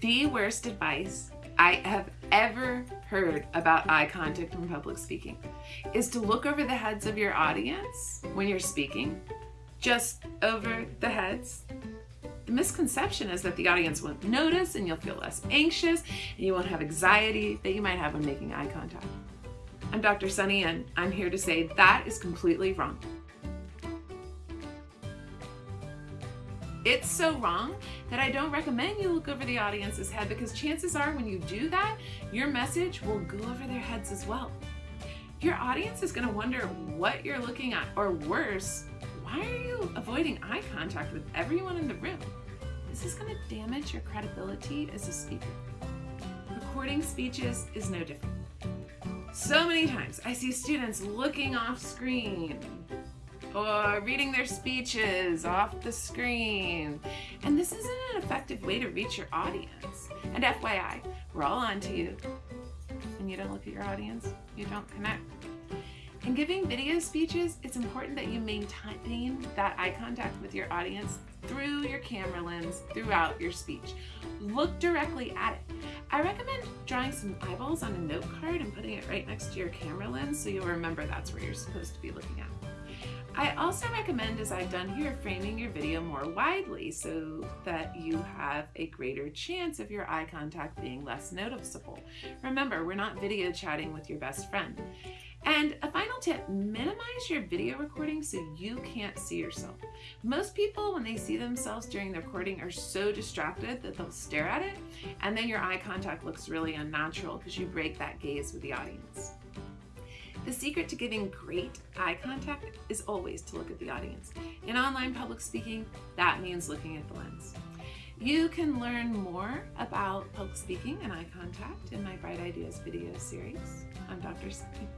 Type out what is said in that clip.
The worst advice I have ever heard about eye contact in public speaking is to look over the heads of your audience when you're speaking, just over the heads. The misconception is that the audience won't notice and you'll feel less anxious and you won't have anxiety that you might have when making eye contact. I'm Dr. Sunny and I'm here to say that is completely wrong. It's so wrong that I don't recommend you look over the audience's head because chances are when you do that, your message will go over their heads as well. Your audience is gonna wonder what you're looking at, or worse, why are you avoiding eye contact with everyone in the room? This is gonna damage your credibility as a speaker. Recording speeches is no different. So many times I see students looking off screen, or reading their speeches off the screen. And this isn't an effective way to reach your audience. And FYI, we're all on to you. And you don't look at your audience, you don't connect. In giving video speeches, it's important that you maintain that eye contact with your audience through your camera lens throughout your speech. Look directly at it. I recommend drawing some eyeballs on a note card and putting it right next to your camera lens so you'll remember that's where you're supposed to be looking at. I also recommend, as I've done here, framing your video more widely so that you have a greater chance of your eye contact being less noticeable. Remember, we're not video chatting with your best friend. And a final tip, minimize your video recording so you can't see yourself. Most people, when they see themselves during the recording, are so distracted that they'll stare at it, and then your eye contact looks really unnatural because you break that gaze with the audience. The secret to giving great eye contact is always to look at the audience. In online public speaking, that means looking at the lens. You can learn more about public speaking and eye contact in my Bright Ideas video series. I'm Dr. Sunny.